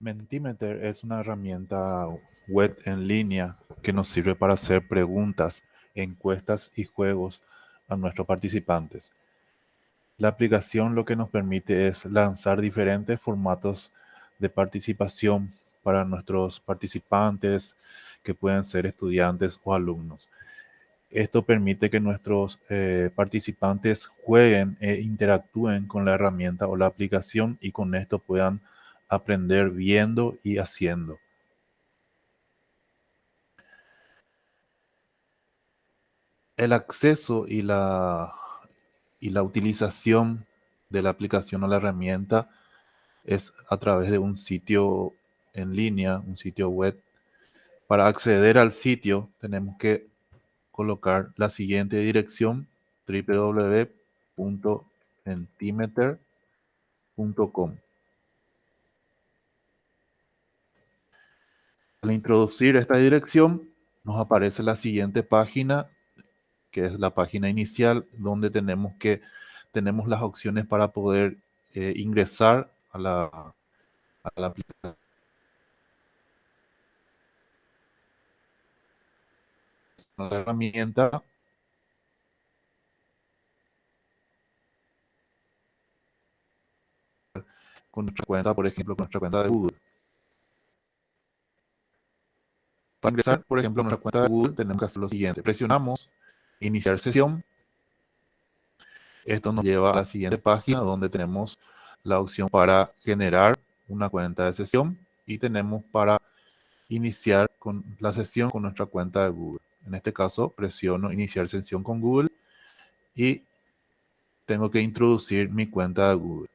Mentimeter es una herramienta web en línea que nos sirve para hacer preguntas, encuestas y juegos a nuestros participantes. La aplicación lo que nos permite es lanzar diferentes formatos de participación para nuestros participantes que pueden ser estudiantes o alumnos. Esto permite que nuestros eh, participantes jueguen e interactúen con la herramienta o la aplicación y con esto puedan aprender viendo y haciendo. El acceso y la, y la utilización de la aplicación o la herramienta es a través de un sitio en línea, un sitio web. Para acceder al sitio tenemos que colocar la siguiente dirección www.entimeter.com Al introducir esta dirección, nos aparece la siguiente página, que es la página inicial, donde tenemos que tenemos las opciones para poder eh, ingresar a la, a la aplicación. La herramienta con nuestra cuenta, por ejemplo, con nuestra cuenta de Google. Para ingresar, por ejemplo, a nuestra cuenta de Google, tenemos que hacer lo siguiente. Presionamos iniciar sesión. Esto nos lleva a la siguiente página donde tenemos la opción para generar una cuenta de sesión y tenemos para iniciar con la sesión con nuestra cuenta de Google. En este caso, presiono iniciar sesión con Google y tengo que introducir mi cuenta de Google.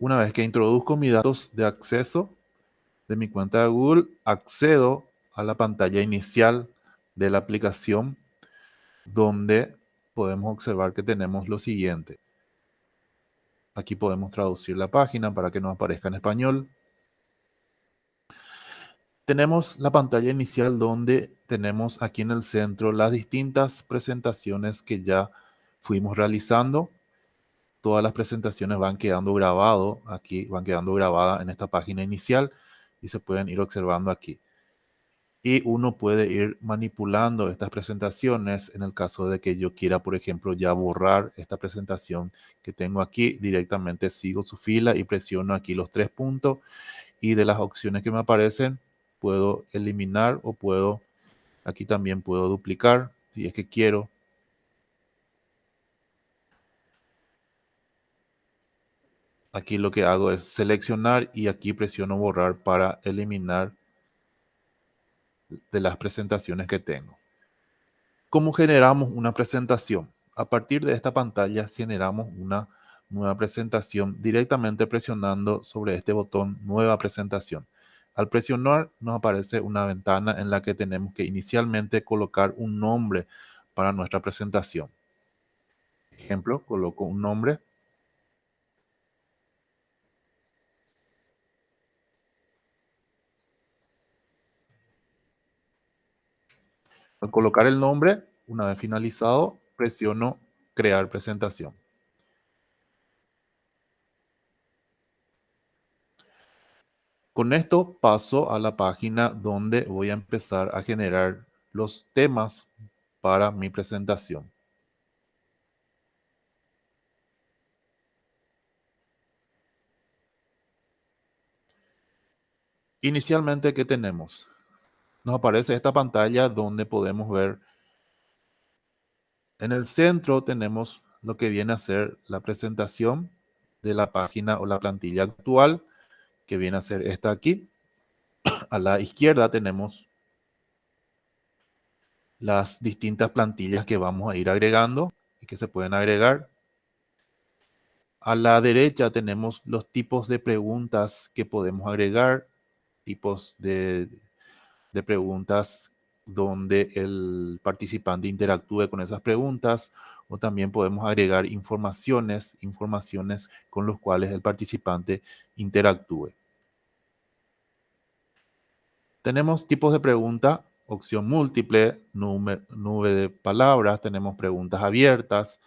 Una vez que introduzco mis datos de acceso de mi cuenta de Google, accedo a la pantalla inicial de la aplicación donde podemos observar que tenemos lo siguiente. Aquí podemos traducir la página para que nos aparezca en español. Tenemos la pantalla inicial donde tenemos aquí en el centro las distintas presentaciones que ya fuimos realizando todas las presentaciones van quedando grabado aquí, van quedando grabadas en esta página inicial y se pueden ir observando aquí. Y uno puede ir manipulando estas presentaciones en el caso de que yo quiera, por ejemplo, ya borrar esta presentación que tengo aquí. Directamente sigo su fila y presiono aquí los tres puntos y de las opciones que me aparecen puedo eliminar o puedo, aquí también puedo duplicar si es que quiero Aquí lo que hago es seleccionar y aquí presiono borrar para eliminar de las presentaciones que tengo. ¿Cómo generamos una presentación? A partir de esta pantalla generamos una nueva presentación directamente presionando sobre este botón Nueva presentación. Al presionar nos aparece una ventana en la que tenemos que inicialmente colocar un nombre para nuestra presentación. Ejemplo, coloco un nombre Al colocar el nombre, una vez finalizado, presiono crear presentación. Con esto paso a la página donde voy a empezar a generar los temas para mi presentación. Inicialmente, ¿qué tenemos? Nos aparece esta pantalla donde podemos ver en el centro tenemos lo que viene a ser la presentación de la página o la plantilla actual, que viene a ser esta aquí. A la izquierda tenemos las distintas plantillas que vamos a ir agregando y que se pueden agregar. A la derecha tenemos los tipos de preguntas que podemos agregar, tipos de de preguntas donde el participante interactúe con esas preguntas o también podemos agregar informaciones, informaciones con los cuales el participante interactúe. Tenemos tipos de pregunta, opción múltiple, nube, nube de palabras, tenemos preguntas abiertas,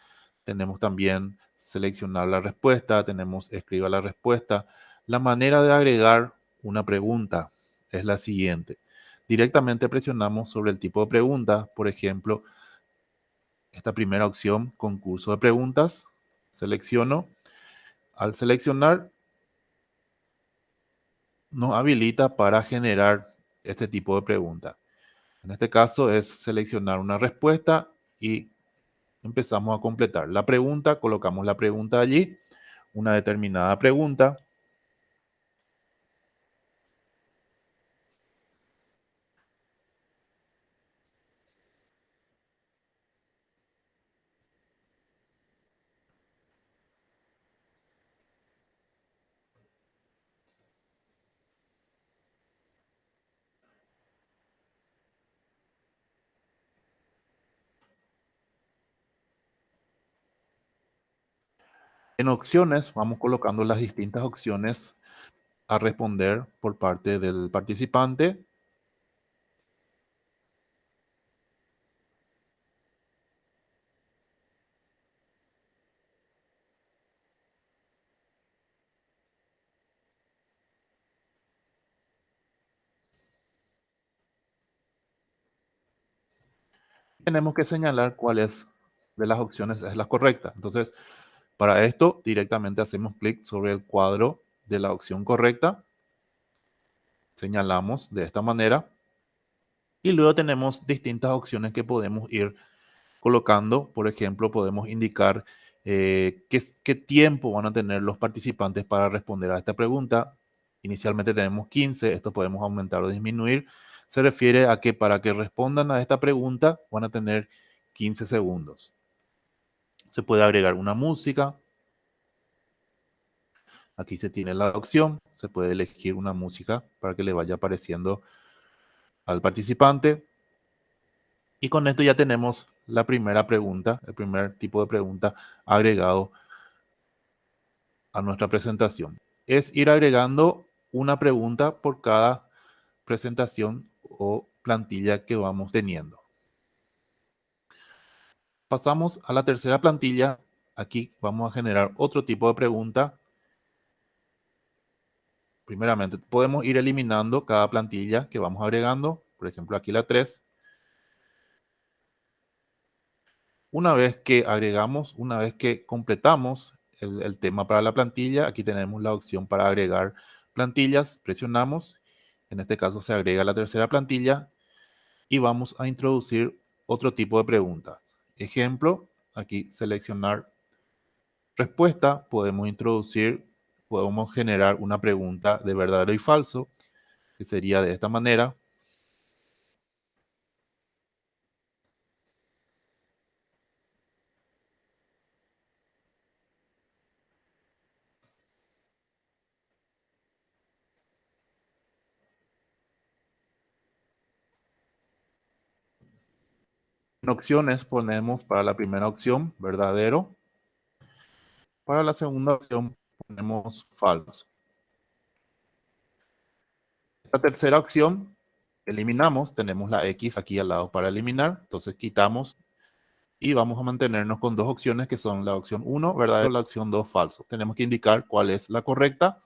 tenemos también seleccionar la respuesta, tenemos escriba la respuesta. La manera de agregar una pregunta es la siguiente. Directamente presionamos sobre el tipo de pregunta, por ejemplo, esta primera opción, concurso de preguntas, selecciono. Al seleccionar, nos habilita para generar este tipo de pregunta. En este caso es seleccionar una respuesta y empezamos a completar la pregunta, colocamos la pregunta allí, una determinada pregunta. En opciones vamos colocando las distintas opciones a responder por parte del participante. Tenemos que señalar cuál es de las opciones es la correcta. Entonces, para esto, directamente hacemos clic sobre el cuadro de la opción correcta. Señalamos de esta manera. Y luego tenemos distintas opciones que podemos ir colocando. Por ejemplo, podemos indicar eh, qué, qué tiempo van a tener los participantes para responder a esta pregunta. Inicialmente tenemos 15, esto podemos aumentar o disminuir. Se refiere a que para que respondan a esta pregunta van a tener 15 segundos. Se puede agregar una música. Aquí se tiene la opción. Se puede elegir una música para que le vaya apareciendo al participante. Y con esto ya tenemos la primera pregunta, el primer tipo de pregunta agregado a nuestra presentación. Es ir agregando una pregunta por cada presentación o plantilla que vamos teniendo. Pasamos a la tercera plantilla. Aquí vamos a generar otro tipo de pregunta. Primeramente, podemos ir eliminando cada plantilla que vamos agregando. Por ejemplo, aquí la 3. Una vez que agregamos, una vez que completamos el, el, tema para la plantilla, aquí tenemos la opción para agregar plantillas. Presionamos. En este caso se agrega la tercera plantilla y vamos a introducir otro tipo de pregunta. Ejemplo, aquí seleccionar respuesta, podemos introducir, podemos generar una pregunta de verdadero y falso, que sería de esta manera. Opciones ponemos para la primera opción verdadero. Para la segunda opción ponemos falso. La tercera opción eliminamos, tenemos la X aquí al lado para eliminar, entonces quitamos y vamos a mantenernos con dos opciones que son la opción 1 verdadero la opción 2 falso. Tenemos que indicar cuál es la correcta.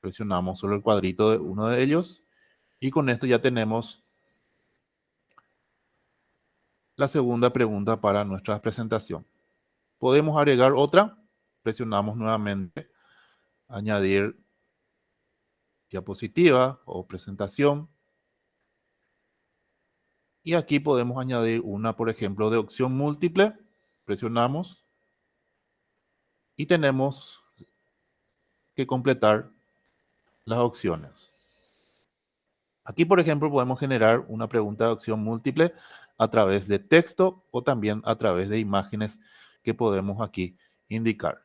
Presionamos sobre el cuadrito de uno de ellos y con esto ya tenemos la segunda pregunta para nuestra presentación. Podemos agregar otra. Presionamos nuevamente añadir diapositiva o presentación. Y aquí podemos añadir una, por ejemplo, de opción múltiple. Presionamos. Y tenemos que completar las opciones. Aquí, por ejemplo, podemos generar una pregunta de opción múltiple a través de texto o también a través de imágenes que podemos aquí indicar.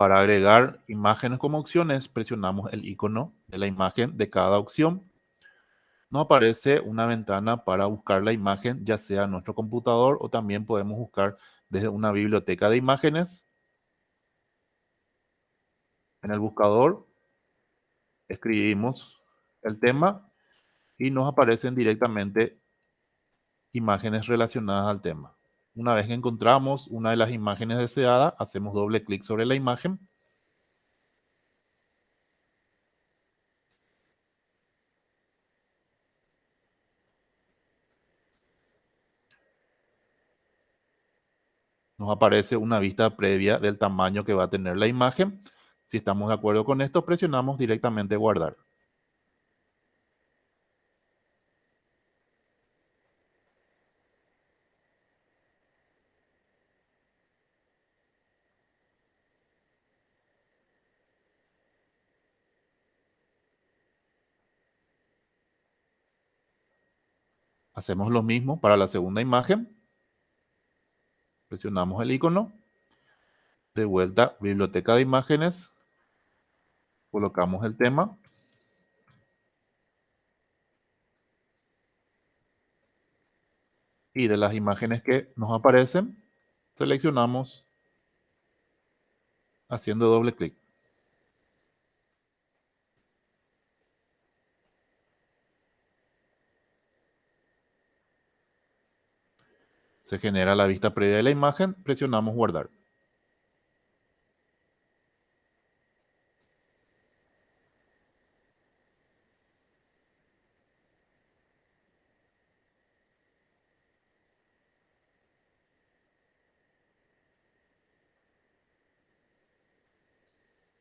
Para agregar imágenes como opciones, presionamos el icono de la imagen de cada opción. Nos aparece una ventana para buscar la imagen, ya sea en nuestro computador o también podemos buscar desde una biblioteca de imágenes. En el buscador escribimos el tema y nos aparecen directamente imágenes relacionadas al tema. Una vez que encontramos una de las imágenes deseadas, hacemos doble clic sobre la imagen. Nos aparece una vista previa del tamaño que va a tener la imagen. Si estamos de acuerdo con esto, presionamos directamente guardar. Hacemos lo mismo para la segunda imagen. Presionamos el icono. De vuelta, biblioteca de imágenes. Colocamos el tema. Y de las imágenes que nos aparecen, seleccionamos haciendo doble clic. Se genera la vista previa de la imagen, presionamos guardar.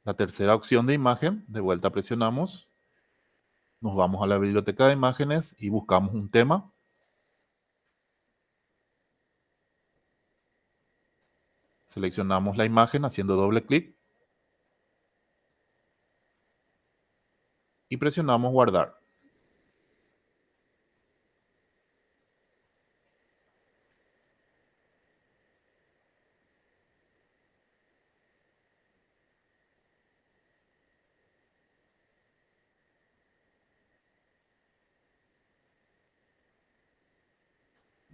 La tercera opción de imagen, de vuelta presionamos. Nos vamos a la biblioteca de imágenes y buscamos un tema. Seleccionamos la imagen haciendo doble clic. Y presionamos guardar.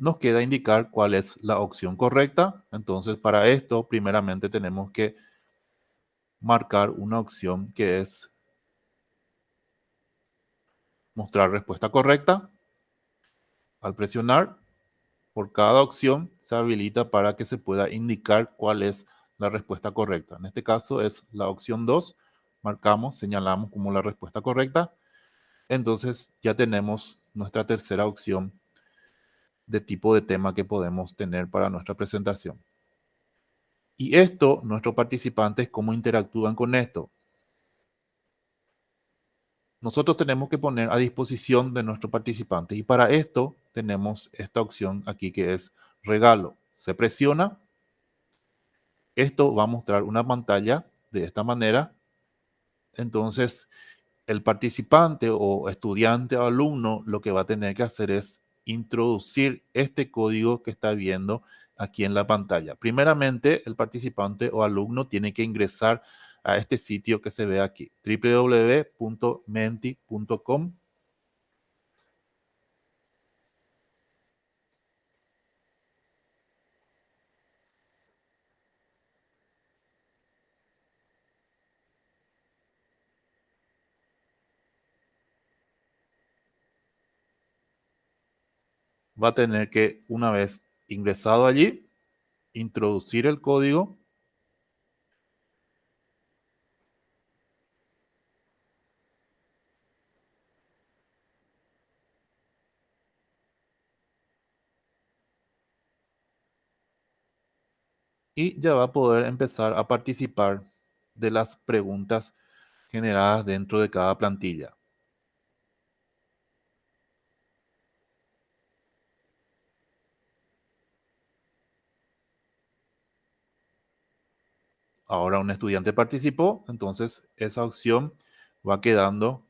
Nos queda indicar cuál es la opción correcta. Entonces, para esto, primeramente tenemos que marcar una opción que es mostrar respuesta correcta. Al presionar, por cada opción se habilita para que se pueda indicar cuál es la respuesta correcta. En este caso es la opción 2. Marcamos, señalamos como la respuesta correcta. Entonces ya tenemos nuestra tercera opción de tipo de tema que podemos tener para nuestra presentación. Y esto, nuestros participantes, ¿cómo interactúan con esto? Nosotros tenemos que poner a disposición de nuestros participantes y para esto tenemos esta opción aquí que es regalo. Se presiona, esto va a mostrar una pantalla de esta manera. Entonces, el participante o estudiante o alumno lo que va a tener que hacer es introducir este código que está viendo aquí en la pantalla. Primeramente, el participante o alumno tiene que ingresar a este sitio que se ve aquí, www.menti.com. va a tener que, una vez ingresado allí, introducir el código y ya va a poder empezar a participar de las preguntas generadas dentro de cada plantilla. Ahora un estudiante participó, entonces esa opción va quedando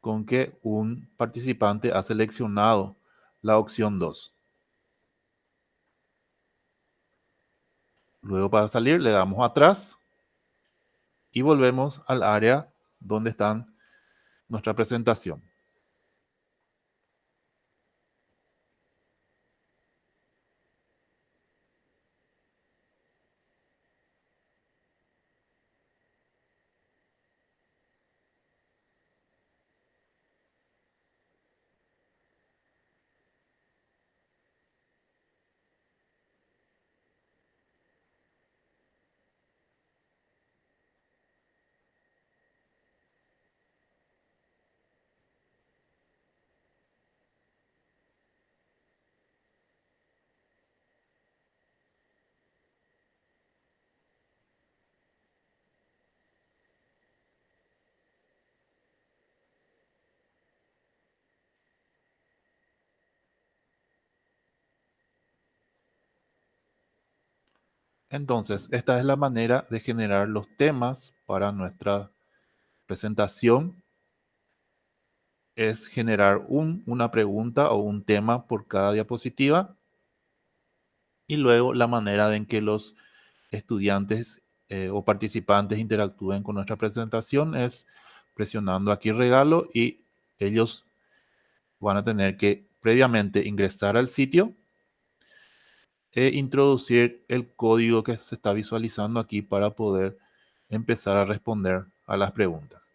con que un participante ha seleccionado la opción 2. Luego para salir le damos atrás y volvemos al área donde está nuestra presentación. Entonces, esta es la manera de generar los temas para nuestra presentación. Es generar una pregunta o un tema por cada diapositiva. Y luego la manera en que los estudiantes eh, o participantes interactúen con nuestra presentación es presionando aquí regalo y ellos van a tener que previamente ingresar al sitio e introducir el código que se está visualizando aquí para poder empezar a responder a las preguntas.